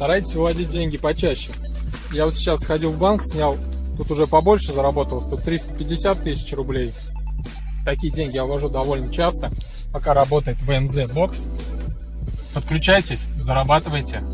Старайтесь выводить деньги почаще. Я вот сейчас сходил в банк, снял, тут уже побольше заработал, тут 350 тысяч рублей. Такие деньги я ввожу довольно часто, пока работает ВМЗ бокс. Подключайтесь, зарабатывайте.